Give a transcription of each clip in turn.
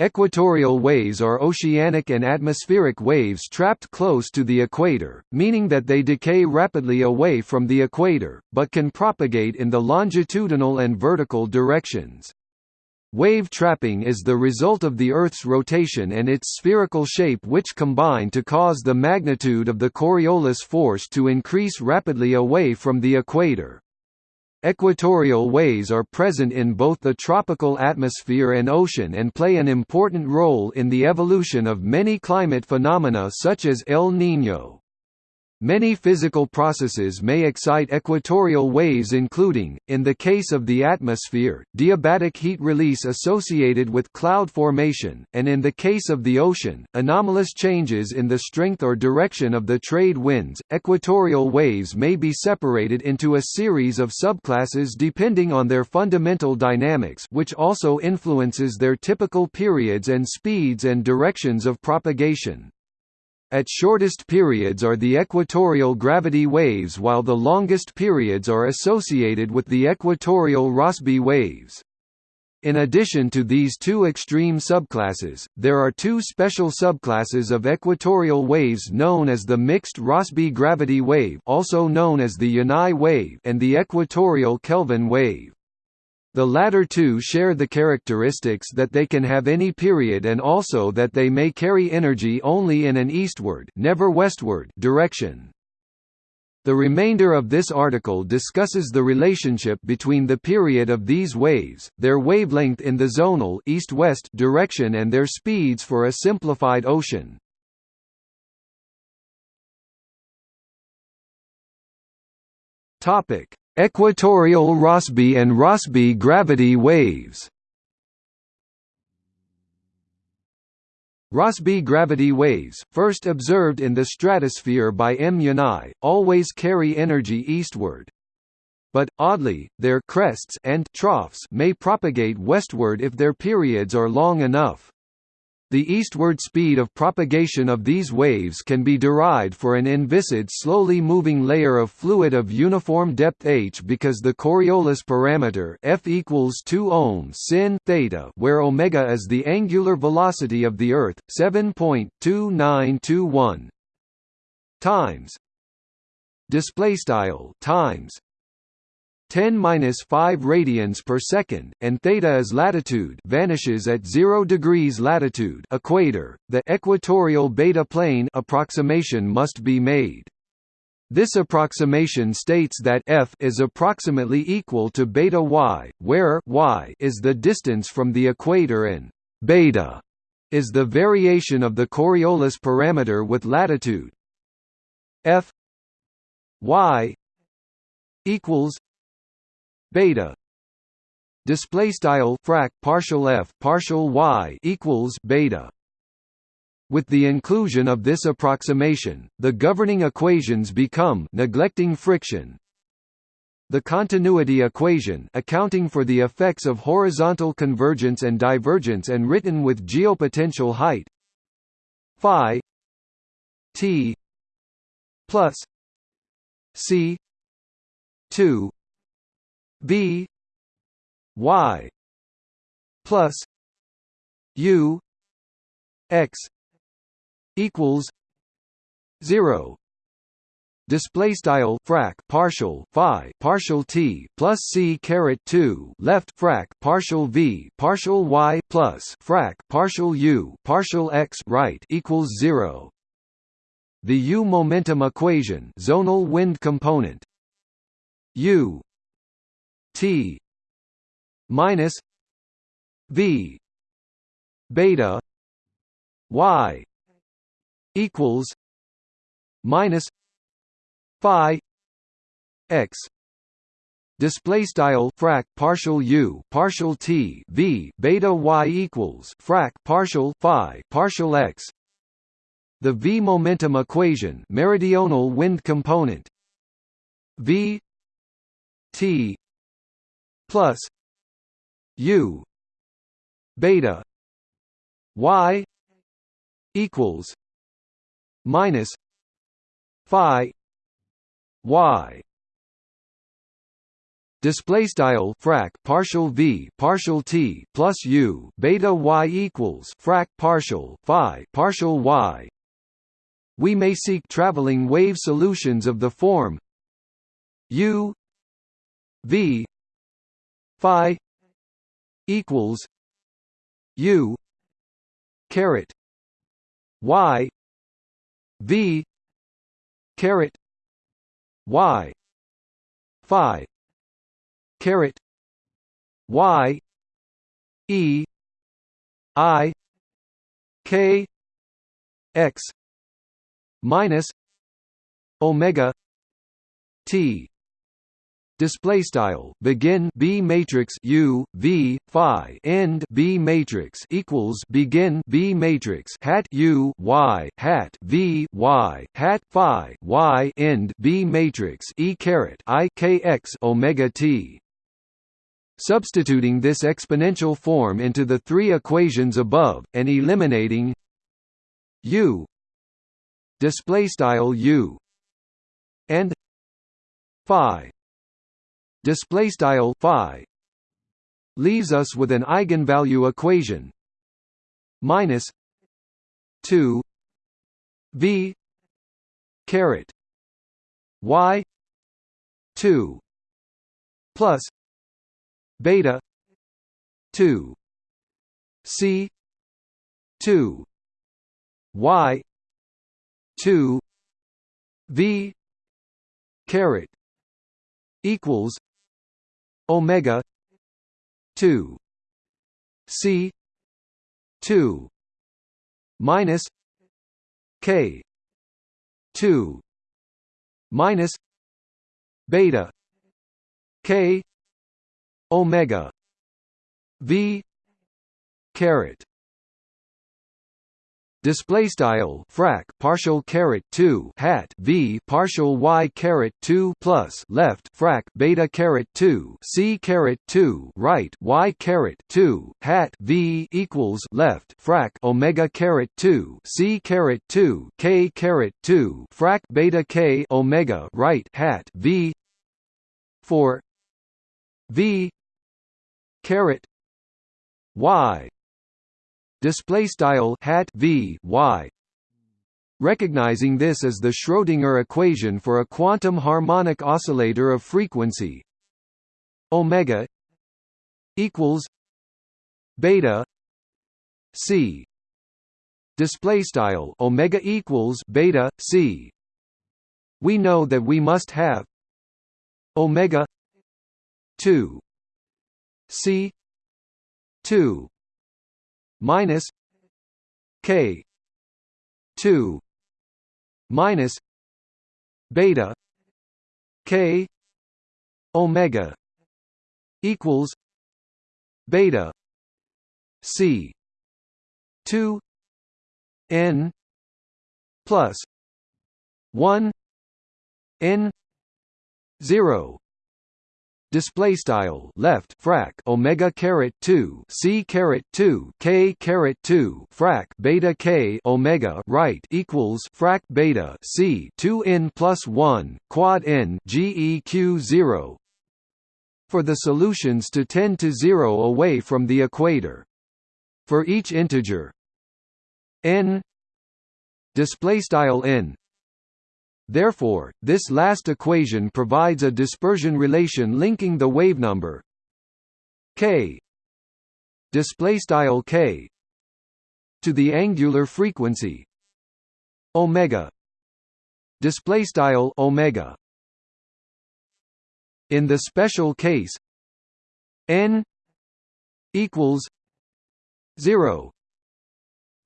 Equatorial waves are oceanic and atmospheric waves trapped close to the equator, meaning that they decay rapidly away from the equator, but can propagate in the longitudinal and vertical directions. Wave trapping is the result of the Earth's rotation and its spherical shape which combine to cause the magnitude of the Coriolis force to increase rapidly away from the equator. Equatorial waves are present in both the tropical atmosphere and ocean and play an important role in the evolution of many climate phenomena such as El Niño. Many physical processes may excite equatorial waves including, in the case of the atmosphere, diabatic heat release associated with cloud formation, and in the case of the ocean, anomalous changes in the strength or direction of the trade winds. Equatorial waves may be separated into a series of subclasses depending on their fundamental dynamics which also influences their typical periods and speeds and directions of propagation. At shortest periods are the equatorial gravity waves while the longest periods are associated with the equatorial Rossby waves. In addition to these two extreme subclasses, there are two special subclasses of equatorial waves known as the mixed Rossby gravity wave also known as the Yanai wave and the equatorial Kelvin wave. The latter two share the characteristics that they can have any period and also that they may carry energy only in an eastward never westward direction. The remainder of this article discusses the relationship between the period of these waves, their wavelength in the zonal east-west direction and their speeds for a simplified ocean. Topic: Equatorial Rossby and Rossby gravity waves Rossby gravity waves, first observed in the stratosphere by M. Yanai, always carry energy eastward. But, oddly, their crests and troughs may propagate westward if their periods are long enough. The eastward speed of propagation of these waves can be derived for an inviscid slowly moving layer of fluid of uniform depth h because the Coriolis parameter f equals 2 ohms sin theta where omega is the angular velocity of the Earth, 7.2921 times display style times 10-5 radians per second, and theta is latitude vanishes at 0 degrees latitude equator. The equatorial beta plane approximation must be made. This approximation states that f is approximately equal to beta y, where y is the distance from the equator and beta is the variation of the Coriolis parameter with latitude. f y equals beta. Display style frac partial f partial y equals beta. With the inclusion of this approximation the governing equations become neglecting friction. The continuity equation accounting for the effects of horizontal convergence and divergence and written with geopotential height. Phi t plus c 2 B Y plus U X equals zero. Display style frac partial phi partial t plus c caret 2 left frac partial v partial y plus frac partial u partial x right equals 0 the u momentum equation zonal wind component. U T minus V beta Y equals minus Phi X. Display style frac partial u partial t v beta y equals frac partial phi partial x. The v momentum equation meridional wind component v t plus U beta Y equals minus Phi Y. Display style frac partial v partial t plus u beta y equals frac partial phi partial y. We may seek traveling wave solutions of the form u v phi equals u caret y v caret y phi caret y e i k x minus omega t display style begin b matrix u v phi end b matrix equals begin b matrix hat u y hat v y hat phi y end b matrix e caret i k x omega t. Substituting this exponential form into the three equations above and eliminating u. Display style u. And phi display style phi leaves us with an eigenvalue equation minus 2 v caret y 2 plus beta 2 c 2 y 2 v caret equals omega 2 c 2 minus k 2 minus beta k omega v caret display style frac partial caret 2 hat v partial y caret 2 plus left frac beta caret 2 c caret 2 right y caret 2 hat v equals left frac omega caret 2 c caret 2 k caret 2 frac beta k omega right hat v for v caret y display style hat v y. Recognizing this as the Schrödinger equation for a quantum harmonic oscillator of frequency. Omega equals beta c. Display style omega equals beta c. We know that we must have omega 2 c 2 minus k 2 minus beta k omega equals beta c 2 n plus 1 n 0 display style left frac omega caret 2 c caret 2 k caret 2 frac beta k omega right equals frac beta c 2 n plus 1 quad n geq 0 for the solutions to tend to 0 away from the equator. For each integer n display style n Therefore, this last equation provides a dispersion relation linking the wavenumber k display style k to the angular frequency omega display style omega. In the special case n equals 0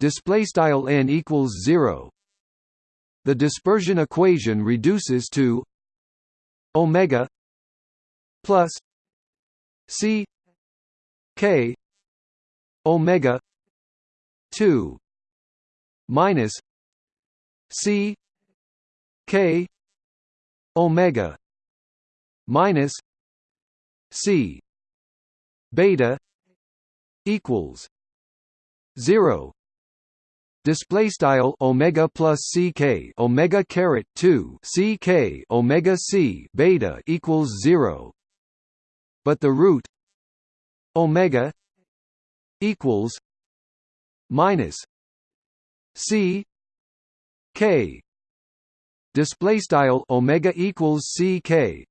display style n equals 0 the dispersion equation reduces to omega plus c k omega 2 minus c k omega minus c beta equals 0 display style omega plus ck omega caret 2 ck omega c beta equals 0 but the root omega equals minus c k. Display style omega equals c k.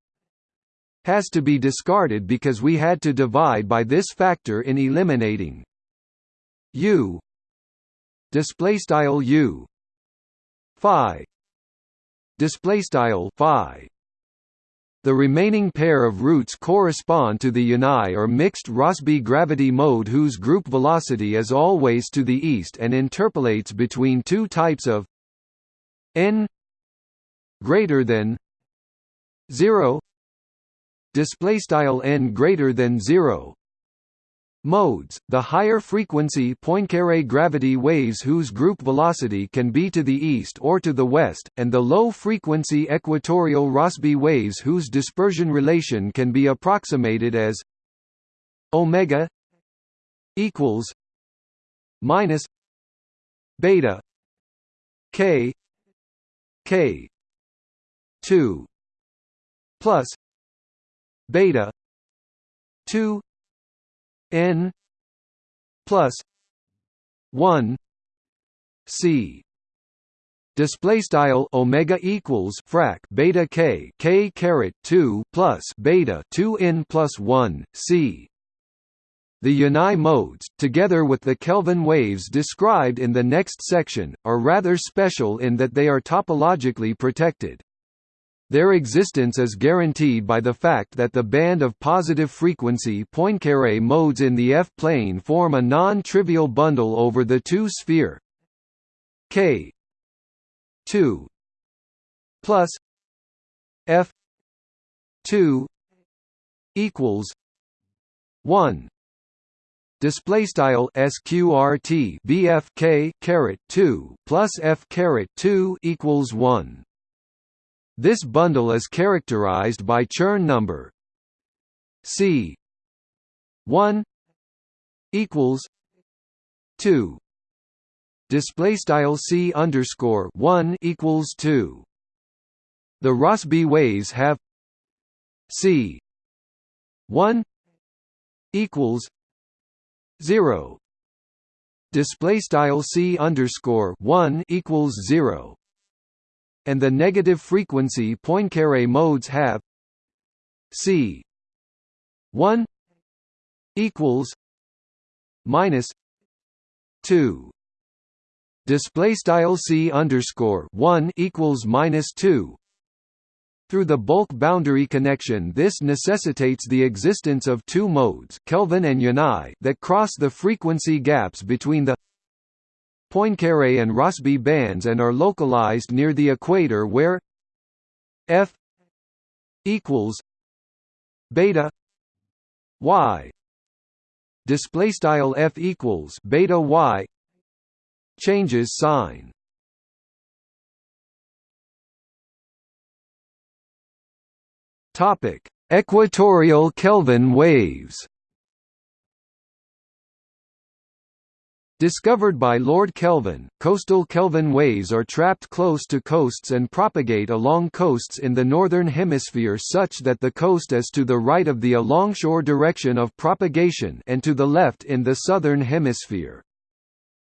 Has to be discarded because we had to divide by this factor in eliminating u display style u. Phi. Display style phi. The remaining pair of roots correspond to the Yanai or mixed Rossby gravity mode whose group velocity is always to the east and interpolates between two types of n greater than 0 display style n greater than 0 modes, the higher frequency Poincare gravity waves whose group velocity can be to the east or to the west, and the low frequency equatorial Rossby waves whose dispersion relation can be approximated as omega equals minus beta k k 2 plus beta 2 n plus 1 c display style omega equals frac beta k k caret 2 plus beta 2 n plus 1 c the Yanai modes, together with the Kelvin waves described in the next section, are rather special in that they are topologically protected. Their existence is guaranteed by the fact that the band of positive frequency Poincare modes in the F-plane form a non-trivial bundle over the two-sphere k 2 plus f 2 equals 1 display style sqrt bfk caret 2 plus f caret 2 equals 1 this bundle is characterized by Chern number C one equals two. Display style C underscore one equals two. The Rossby waves have C one equals zero. Display style C underscore one equals zero and the negative frequency Poincare modes have. C one equals minus two. Display style C underscore one equals minus two. Through the bulk boundary connection this necessitates the existence of two modes Kelvin and that cross the frequency gaps between the Poincare and Rossby bands and are localized near the equator where f equals beta y. Display style f equals beta y changes sign. Topic equatorial kelvin waves Discovered by Lord Kelvin, coastal Kelvin waves are trapped close to coasts and propagate along coasts in the northern hemisphere such that the coast is to the right of the alongshore direction of propagation and to the left in the southern hemisphere.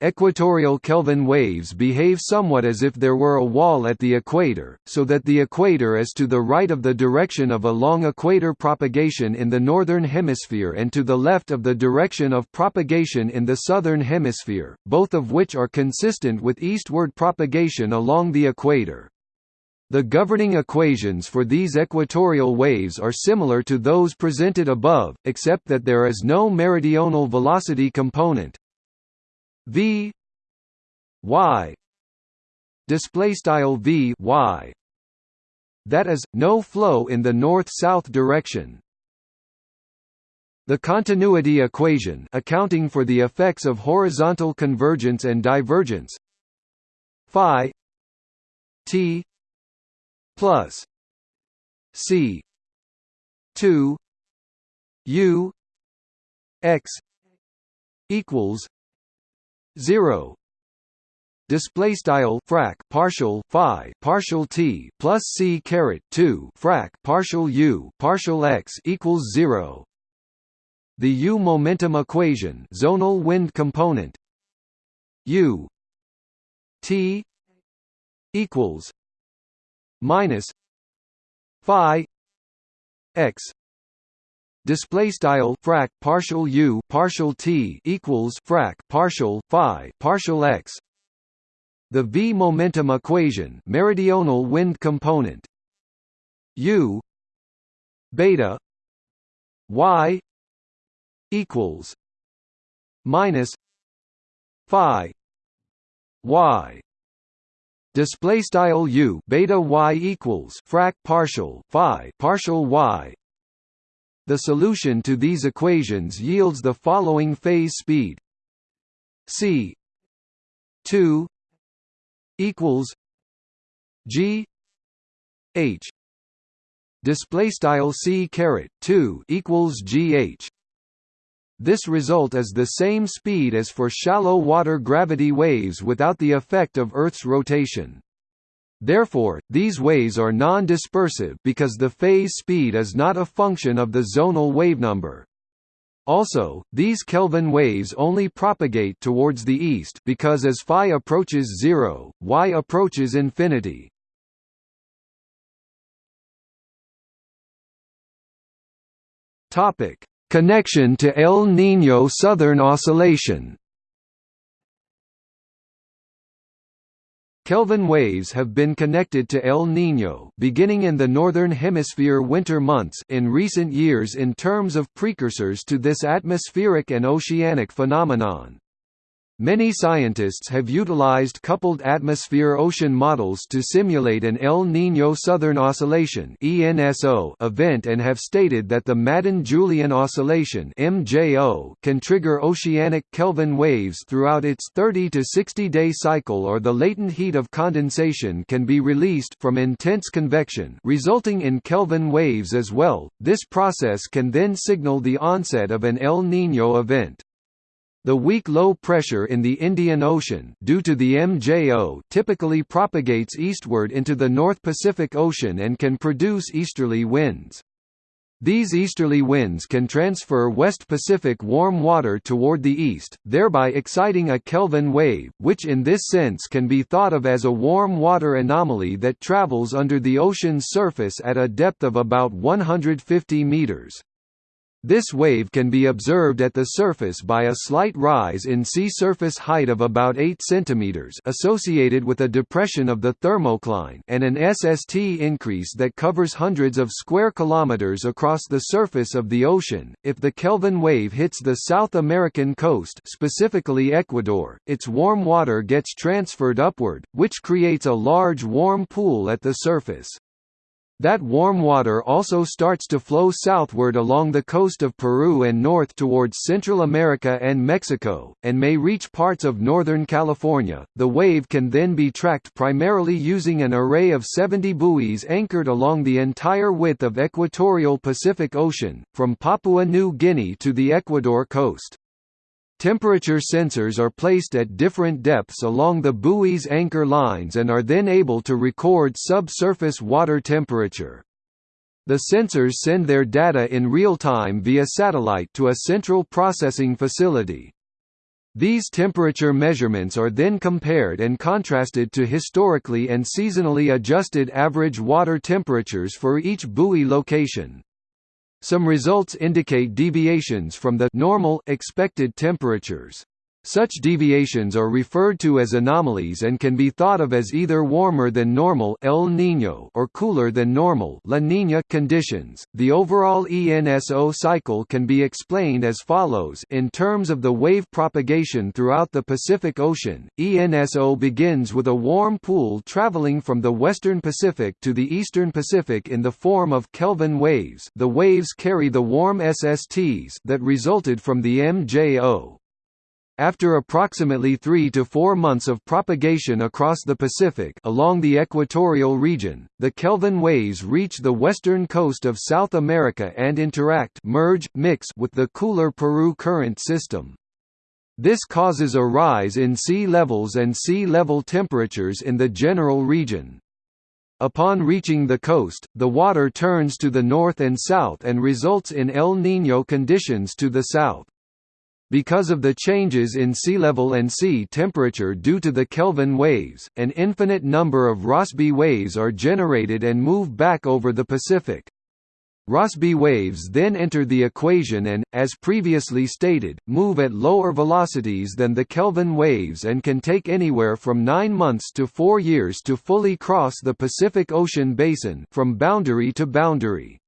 Equatorial Kelvin waves behave somewhat as if there were a wall at the equator, so that the equator is to the right of the direction of a long equator propagation in the northern hemisphere and to the left of the direction of propagation in the southern hemisphere, both of which are consistent with eastward propagation along the equator. The governing equations for these equatorial waves are similar to those presented above, except that there is no meridional velocity component, v y display style v y that is no flow in the north-south direction. The continuity equation accounting for the effects of horizontal convergence and divergence. Phi t plus c 2 u x equals 0 display style frac partial phi partial t plus c caret 2 frac partial u partial x equals 0 the U momentum equation zonal wind component U T equals minus phi x display style frac partial u partial t equals frac partial phi partial x. The v momentum equation meridional wind component. U beta y equals minus phi y. Display style u beta y equals frac partial phi partial y the solution to these equations yields the following phase speed. C 2 equals g h. Display style c caret 2 equals gh this result is the same speed as for shallow water gravity waves without the effect of Earth's rotation. Therefore, these waves are non-dispersive because the phase speed is not a function of the zonal wavenumber. Also, these Kelvin waves only propagate towards the east because as phi approaches zero, y approaches infinity. Topic: Connection to El Niño Southern Oscillation Kelvin waves have been connected to El Niño beginning in the Northern Hemisphere winter months in recent years in terms of precursors to this atmospheric and oceanic phenomenon. Many scientists have utilized coupled atmosphere-ocean models to simulate an El Niño Southern Oscillation event and have stated that the Madden-Julian Oscillation can trigger oceanic Kelvin waves throughout its 30 to 60-day cycle or the latent heat of condensation can be released from intense convection resulting in Kelvin waves as well. This process can then signal the onset of an El Niño event. The weak low pressure in the Indian Ocean due to the MJO typically propagates eastward into the North Pacific Ocean and can produce easterly winds. These easterly winds can transfer West Pacific warm water toward the east, thereby exciting a Kelvin wave, which in this sense can be thought of as a warm water anomaly that travels under the ocean's surface at a depth of about 150 meters. This wave can be observed at the surface by a slight rise in sea surface height of about 8 cm associated with a depression of the thermocline and an SST increase that covers hundreds of square kilometers across the surface of the ocean. If the Kelvin wave hits the South American coast, specifically Ecuador, its warm water gets transferred upward, which creates a large warm pool at the surface. That warm water also starts to flow southward along the coast of Peru and north towards Central America and Mexico, and may reach parts of northern California. The wave can then be tracked primarily using an array of 70 buoys anchored along the entire width of equatorial Pacific Ocean, from Papua New Guinea to the Ecuador coast. Temperature sensors are placed at different depths along the buoy's anchor lines and are then able to record subsurface water temperature. The sensors send their data in real time via satellite to a central processing facility. These temperature measurements are then compared and contrasted to historically and seasonally adjusted average water temperatures for each buoy location. Some results indicate deviations from the normal, expected temperatures. Such deviations are referred to as anomalies and can be thought of as either warmer than normal El Niño or cooler than normal La Niña conditions. The overall ENSO cycle can be explained as follows in terms of the wave propagation throughout the Pacific Ocean. ENSO begins with a warm pool traveling from the western Pacific to the eastern Pacific in the form of Kelvin waves. The waves carry the warm SSTs that resulted from the MJO. After approximately three to four months of propagation across the Pacific along the equatorial region, the Kelvin waves reach the western coast of South America and interact merge, mix with the cooler Peru current system. This causes a rise in sea levels and sea level temperatures in the general region. Upon reaching the coast, the water turns to the north and south and results in El Niño conditions to the south. Because of the changes in sea level and sea temperature due to the Kelvin waves, an infinite number of Rossby waves are generated and move back over the Pacific. Rossby waves then enter the equation and, as previously stated, move at lower velocities than the Kelvin waves and can take anywhere from 9 months to 4 years to fully cross the Pacific Ocean basin from boundary to boundary.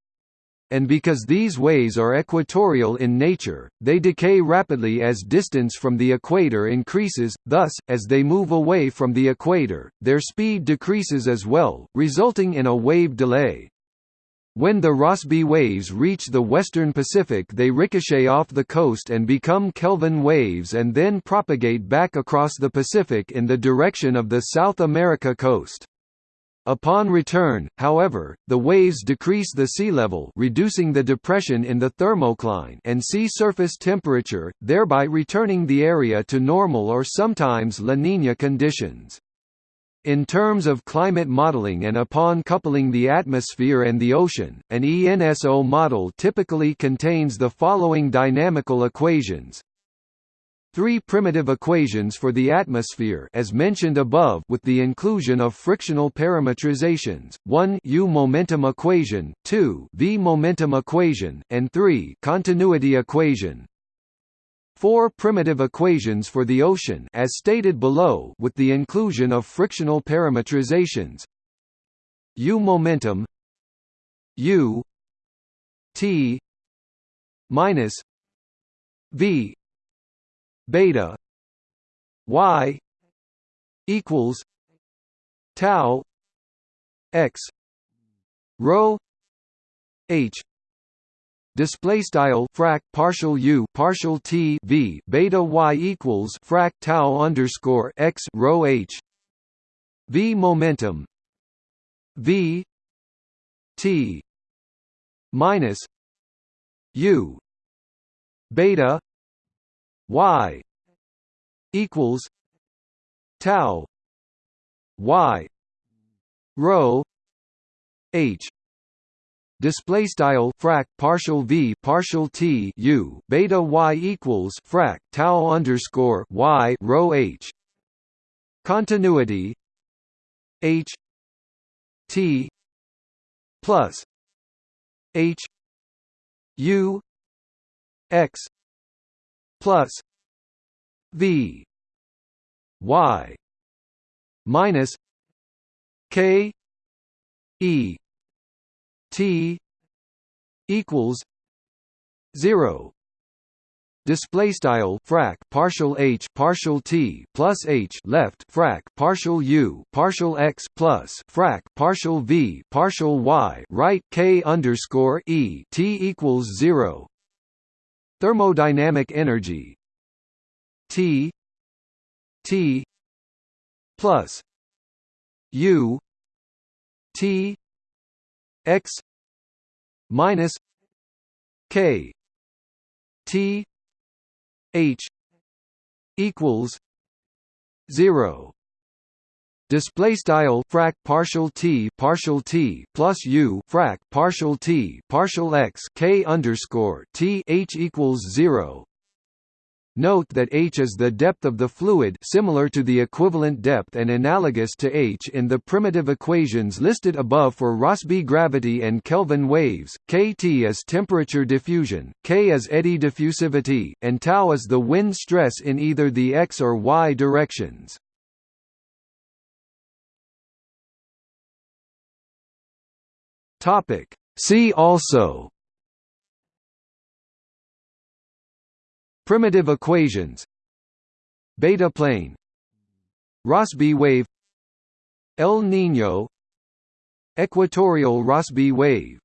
And because these waves are equatorial in nature, they decay rapidly as distance from the equator increases, thus, as they move away from the equator, their speed decreases as well, resulting in a wave delay. When the Rossby waves reach the western Pacific they ricochet off the coast and become Kelvin waves and then propagate back across the Pacific in the direction of the South America coast. Upon return, however, the waves decrease the sea level reducing the depression in the thermocline and sea surface temperature, thereby returning the area to normal or sometimes La Niña conditions. In terms of climate modeling and upon coupling the atmosphere and the ocean, an ENSO model typically contains the following dynamical equations. Three primitive equations for the atmosphere as mentioned above with the inclusion of frictional parametrizations, 1 U momentum equation, 2 V momentum equation, and 3 continuity equation. Four primitive equations for the ocean as stated below with the inclusion of frictional parametrizations U momentum U T minus V beta Y equals tau x rho h. Display style frac partial u partial t v beta y equals frac tau underscore x rho h. V momentum v t minus u beta y equals tau y rho h. Display style frac partial v partial t u beta y equals frac tau underscore y rho h. Continuity h t plus h u x plus v y minus k e T equals zero. Display style frac partial h partial t plus h left frac partial u partial x plus frac partial v partial y right k underscore e t equals zero thermodynamic energy. T t plus u t x minus k t h equals 0 display style frac partial t partial t plus u frac partial t partial x k underscore t h equals 0 Note that h is the depth of the fluid similar to the equivalent depth and analogous to h in the primitive equations listed above for Rossby gravity and Kelvin waves, kT is temperature diffusion, k is eddy diffusivity, and tau is the wind stress in either the x or y directions. See also. Primitive equations. Beta plane. Rossby wave. El Niño Equatorial Rossby wave